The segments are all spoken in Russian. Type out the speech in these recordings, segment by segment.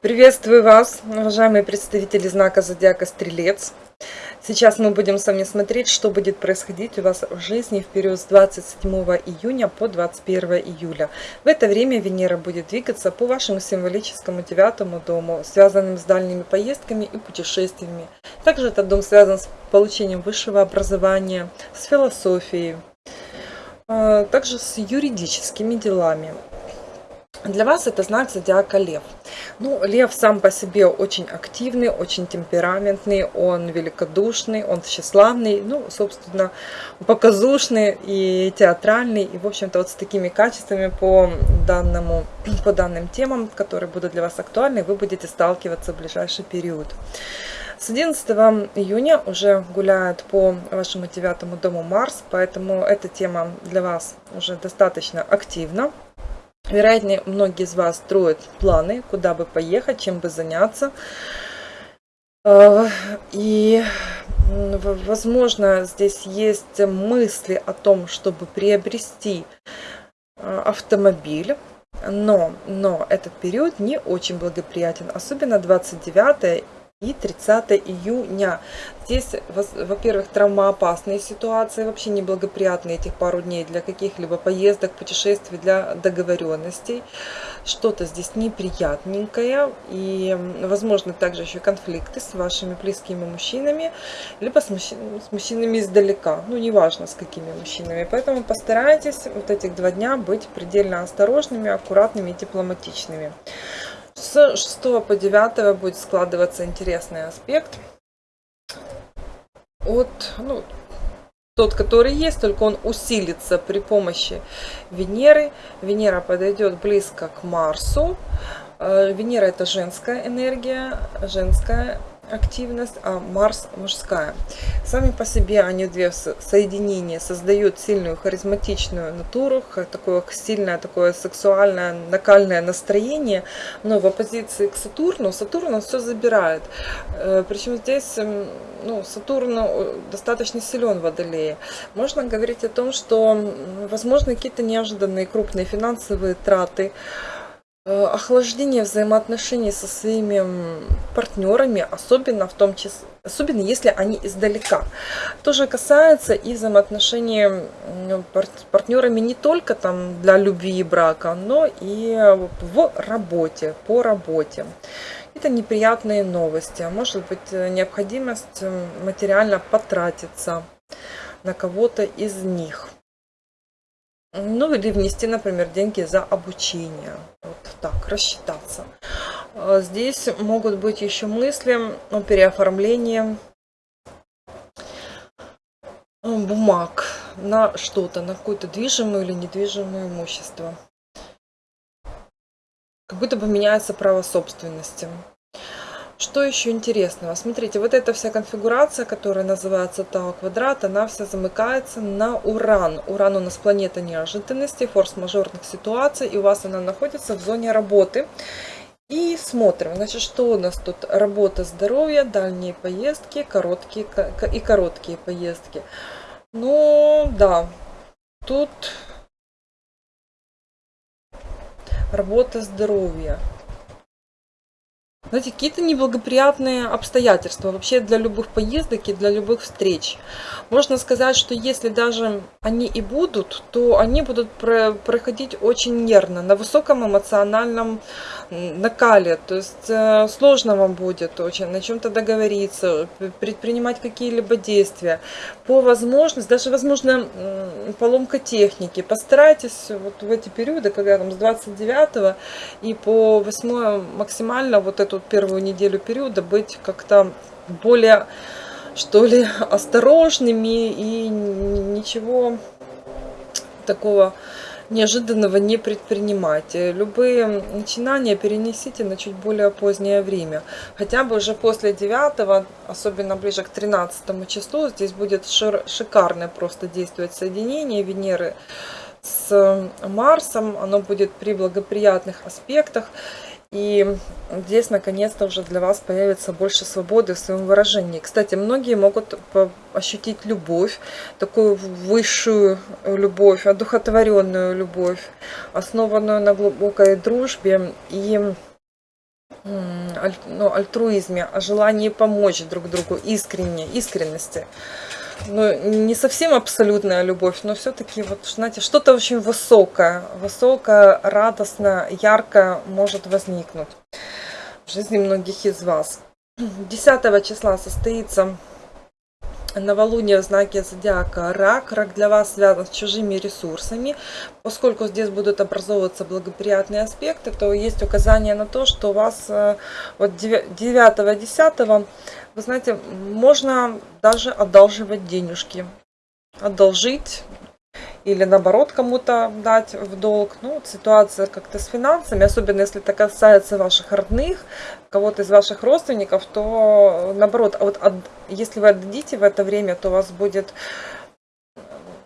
Приветствую вас, уважаемые представители знака Зодиака Стрелец. Сейчас мы будем с вами смотреть, что будет происходить у вас в жизни в период с 27 июня по 21 июля. В это время Венера будет двигаться по вашему символическому девятому дому, связанным с дальними поездками и путешествиями. Также этот дом связан с получением высшего образования, с философией, а, также с юридическими делами. Для вас это знак зодиака Лев. Ну, Лев сам по себе очень активный, очень темпераментный, он великодушный, он тщеславный, ну, собственно, показушный и театральный. И, в общем-то, вот с такими качествами по, данному, по данным темам, которые будут для вас актуальны, вы будете сталкиваться в ближайший период. С 11 июня уже гуляет по вашему девятому дому Марс, поэтому эта тема для вас уже достаточно активна. Вероятно, многие из вас строят планы, куда бы поехать, чем бы заняться. А, и, возможно, здесь есть мысли о том, чтобы приобрести а, автомобиль. Но, но этот период не очень благоприятен, особенно 29 и 30 июня. Здесь, во-первых, травмоопасные ситуации, вообще неблагоприятные этих пару дней для каких-либо поездок, путешествий, для договоренностей. Что-то здесь неприятненькое и, возможно, также еще конфликты с вашими близкими мужчинами, либо с, мужчин, с мужчинами издалека, ну, неважно с какими мужчинами. Поэтому постарайтесь вот этих два дня быть предельно осторожными, аккуратными и дипломатичными. С 6 по 9 будет складываться интересный аспект от, ну, тот, который есть, только он усилится при помощи Венеры. Венера подойдет близко к Марсу. Э, Венера это женская энергия, женская активность, а Марс мужская. Сами по себе они две соединения создают сильную харизматичную натуру, такое сильное такое сексуальное накальное настроение, но в оппозиции к Сатурну, Сатурн все забирает. Э, Причем здесь ну, Сатурн э, достаточно силен в Водолее. Можно говорить о том, что возможно какие-то неожиданные крупные финансовые траты, охлаждение взаимоотношений со своими партнерами, особенно в том числе, особенно если они издалека. Тоже касается и взаимоотношений партнерами не только там для любви и брака, но и в работе, по работе. Это неприятные новости, может быть э, необходимость материально потратиться на кого-то из них. Ну или внести, например, деньги за обучение. Вот так, рассчитаться. А здесь могут быть еще мысли о переоформлении бумаг на что-то, на какое-то движимое или недвижимое имущество. Как будто бы меняется право собственности. Что еще интересного? Смотрите, вот эта вся конфигурация, которая называется Тау квадрат, она вся замыкается на Уран. Уран у нас планета неожиданностей, форс-мажорных ситуаций, и у вас она находится в зоне работы. И смотрим, значит, что у нас тут? Работа, здоровье, дальние поездки, короткие и короткие поездки. Ну, да, тут работа, здоровье знаете, какие-то неблагоприятные обстоятельства вообще для любых поездок и для любых встреч. Можно сказать, что если даже они и будут, то они будут проходить очень нервно, на высоком эмоциональном накале. То есть э, сложно вам будет очень на чем-то договориться, предпринимать какие-либо действия. По возможности, даже возможно поломка техники. Постарайтесь вот в эти периоды, когда там с 29 и по 8 максимально вот эту первую неделю периода быть как-то более, что ли, осторожными и ничего такого неожиданного не предпринимать. Любые начинания перенесите на чуть более позднее время. Хотя бы уже после 9, особенно ближе к 13 числу, здесь будет шикарное просто действовать соединение Венеры с Марсом. Оно будет при благоприятных аспектах. И здесь наконец-то уже для вас появится больше свободы в своем выражении. Кстати, многие могут ощутить любовь, такую высшую любовь, одухотворенную любовь, основанную на глубокой дружбе и ну, альтруизме, о желании помочь друг другу, искренне, искренности ну, не совсем абсолютная любовь, но все-таки, вот, знаете, что-то очень высокое, высокое, радостное, яркое может возникнуть в жизни многих из вас. 10 числа состоится новолуние в знаке зодиака рак. Рак для вас связан с чужими ресурсами. Поскольку здесь будут образовываться благоприятные аспекты, то есть указание на то, что у вас э, вот 9-10 вы знаете, можно даже одалживать денежки. Одолжить или наоборот кому-то дать в долг. Ну, ситуация как-то с финансами, особенно если это касается ваших родных, кого-то из ваших родственников, то наоборот, а вот от, если вы отдадите в это время, то у вас будет,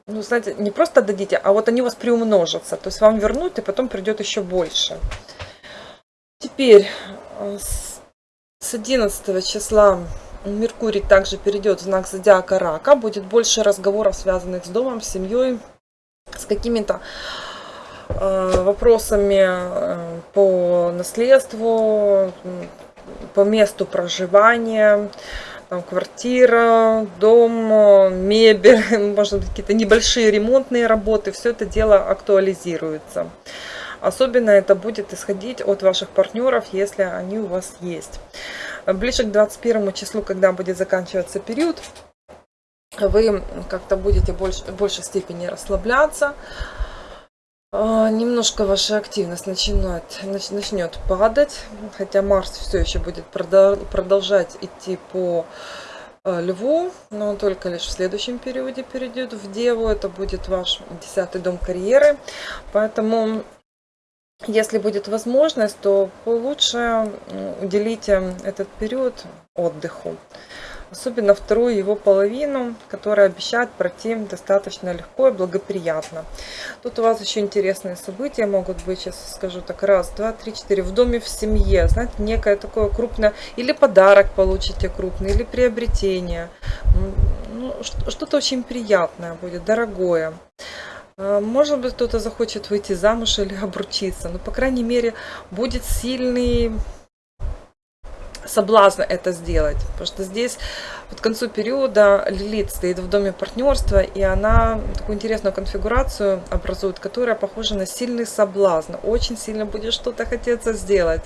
ну, знаете, не просто отдадите, а вот они у вас приумножатся, то есть вам вернут и потом придет еще больше. Теперь э, с 11 числа Меркурий также перейдет в знак зодиака рака. Будет больше разговоров, связанных с домом, с семьей, с какими-то э, вопросами э, по наследству, по месту проживания, там, квартира, дом, мебель, может быть какие-то небольшие ремонтные работы, все это дело актуализируется. Особенно это будет исходить от ваших партнеров, если они у вас есть. Ближе к 21 числу, когда будет заканчиваться период, вы как-то будете больше, в большей степени расслабляться. А, немножко ваша активность начинает, начнет падать, хотя Марс все еще будет продолжать идти по а, Льву, но он только лишь в следующем периоде перейдет в Деву. Это будет ваш десятый дом карьеры. Поэтому если будет возможность, то лучше уделите этот период отдыху. Особенно вторую его половину, которая обещает пройти достаточно легко и благоприятно. Тут у вас еще интересные события могут быть, сейчас скажу так, раз, два, три, четыре. В доме, в семье, знаете, некое такое крупное, или подарок получите крупный, или приобретение. Ну, Что-то очень приятное будет, дорогое. А, может быть, кто-то захочет выйти замуж или обручиться. Но, по крайней мере, будет сильный соблазн это сделать. Потому что здесь к концу периода Лилит стоит в доме партнерства, и она такую интересную конфигурацию образует, которая похожа на сильный соблазн. Очень сильно будет что-то хотеться сделать.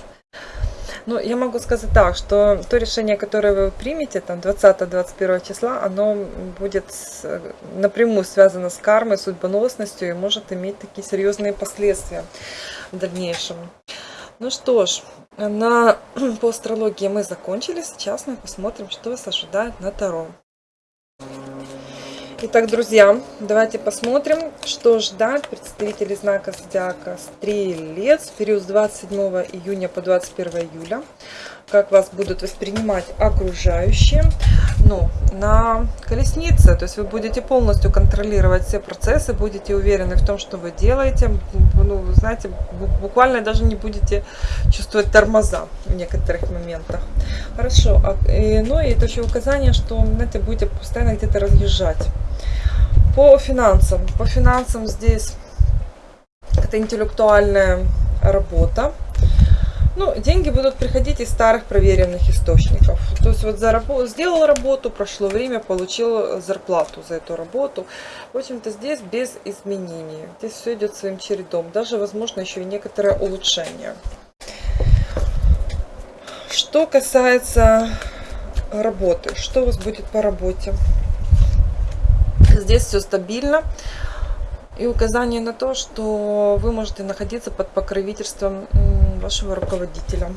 Ну, я могу сказать так, что то решение, которое вы примете, там 20-21 числа, оно будет напрямую связано с кармой, судьбоносностью и может иметь такие серьезные последствия в дальнейшем. Ну что ж, на, по астрологии мы закончили. Сейчас мы посмотрим, что вас ожидает на Таро. Итак, друзья, давайте посмотрим, что ждать представителей знака зодиака Стрелец в период с 27 июня по 21 июля. Как вас будут воспринимать окружающие. Ну, на колеснице, то есть вы будете полностью контролировать все процессы, будете уверены в том, что вы делаете. Ну, знаете, буквально даже не будете чувствовать тормоза в некоторых моментах. Хорошо. А, ну и это еще указание, что, знаете, будете постоянно где-то разъезжать. По финансам. По финансам здесь это интеллектуальная работа. Ну, деньги будут приходить из старых проверенных источников. То есть вот за работу, сделал работу, прошло время, получил зарплату за эту работу. В общем-то здесь без изменений. Здесь все идет своим чередом. Даже, возможно, еще и некоторое улучшение. Что касается работы, что у вас будет по работе? Здесь все стабильно. И указание на то, что вы можете находиться под покровительством вашего руководителя.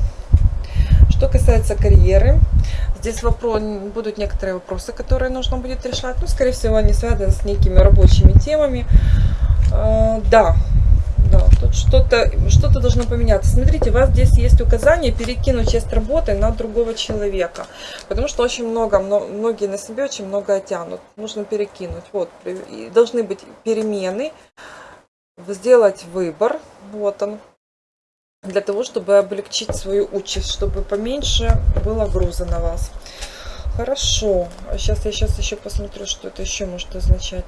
Что касается карьеры, здесь вопрос, будут некоторые вопросы, которые нужно будет решать. Ну, скорее всего, они связаны с некими рабочими темами. А, да, да, тут что-то что, -то, должно поменяться. Смотрите, у вас здесь есть указание перекинуть часть работы на другого человека. Потому что очень много, многие на себе очень много тянут. Нужно перекинуть. Вот, должны быть перемены, сделать выбор. Вот он. Для того, чтобы облегчить свою участь, чтобы поменьше было груза на вас. Хорошо. Сейчас я сейчас еще посмотрю, что это еще может означать.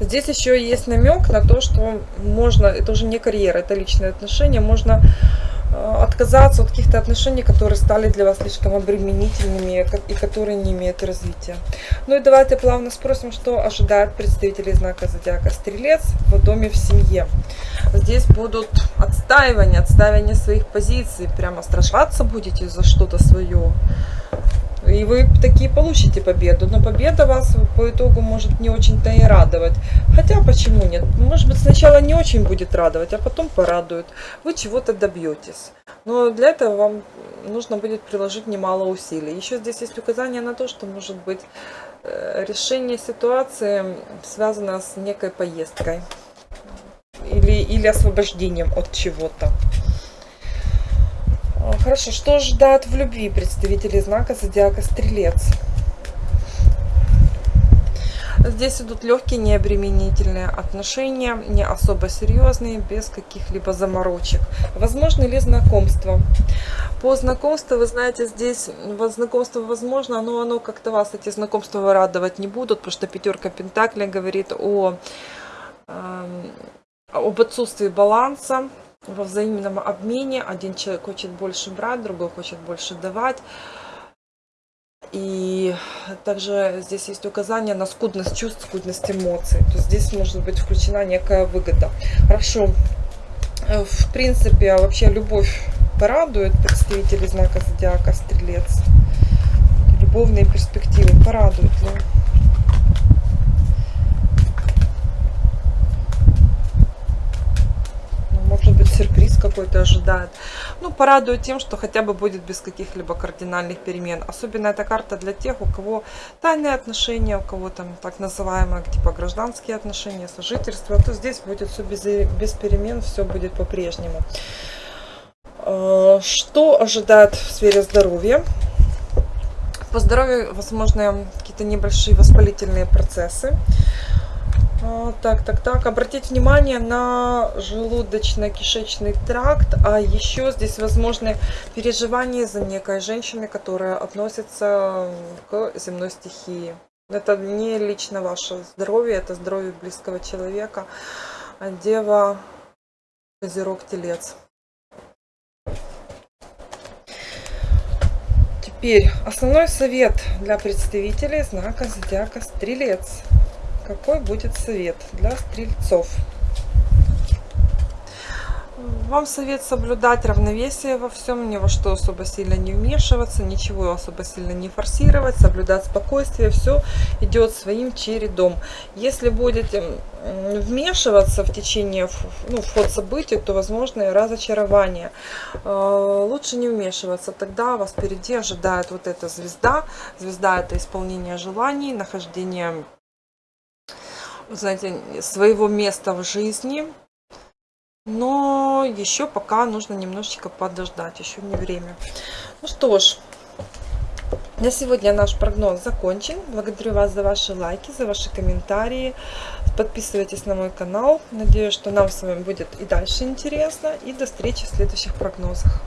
Здесь еще есть намек на то, что можно, это уже не карьера, это личные отношения, можно отказаться от каких-то отношений, которые стали для вас слишком обременительными и которые не имеют развития. Ну и давайте плавно спросим, что ожидает представителей знака зодиака Стрелец в доме в семье. Здесь будут отстаивания, отстаивания своих позиций, прямо страшаться будете за что-то свое. И вы такие получите победу. Но победа вас по итогу может не очень-то и радовать. Хотя почему нет? Может быть сначала не очень будет радовать, а потом порадует. Вы чего-то добьетесь. Но для этого вам нужно будет приложить немало усилий. Еще здесь есть указание на то, что может быть э, решение ситуации связано с некой поездкой. Или, или освобождением от чего-то. Хорошо, что ждать в любви представители знака зодиака Стрелец? Здесь идут легкие, необременительные отношения, не особо серьезные, без каких-либо заморочек. Возможно ли знакомство? По знакомству, вы знаете, здесь знакомство возможно, но оно как-то вас, эти знакомства радовать не будут, потому что пятерка Пентаклей говорит о, э, об отсутствии баланса, во взаимном обмене. Один человек хочет больше брать, другой хочет больше давать. И также здесь есть указание на скудность чувств, скудность эмоций. То есть здесь может быть включена некая выгода. Хорошо. В принципе, вообще любовь порадует представителей знака зодиака Стрелец. Любовные перспективы порадуют. Да? может быть сюрприз какой-то ожидает. Ну, порадует тем, что хотя бы будет без каких-либо кардинальных перемен. Особенно эта карта для тех, у кого тайные отношения, у кого там так называемые типа гражданские отношения, сожительство, то здесь будет все без, без перемен, все будет по-прежнему. А, что ожидает в сфере здоровья? По здоровью возможны какие-то небольшие воспалительные процессы. А, так, так, так. Обратить внимание на желудочно-кишечный тракт. А еще здесь возможны переживания за некой женщины, которая относится к земной стихии. Это не лично ваше здоровье, это здоровье близкого человека. А дева, Козерог, Телец. Теперь основной совет для представителей знака зодиака Стрелец какой будет совет для стрельцов? Вам совет соблюдать равновесие во всем, ни во что особо сильно не вмешиваться, ничего особо сильно не форсировать, соблюдать спокойствие, все идет своим чередом. Если будете вмешиваться в течение, ну, в ход событий, то возможно разочарование. Э, лучше не вмешиваться, тогда вас впереди ожидает вот эта звезда. Звезда это исполнение желаний, нахождение знаете, своего места в жизни. Но еще пока нужно немножечко подождать, еще не время. Ну что ж, на сегодня наш прогноз закончен. Благодарю вас за ваши лайки, за ваши комментарии. Подписывайтесь на мой канал. Надеюсь, что нам с вами будет и дальше интересно. И до встречи в следующих прогнозах.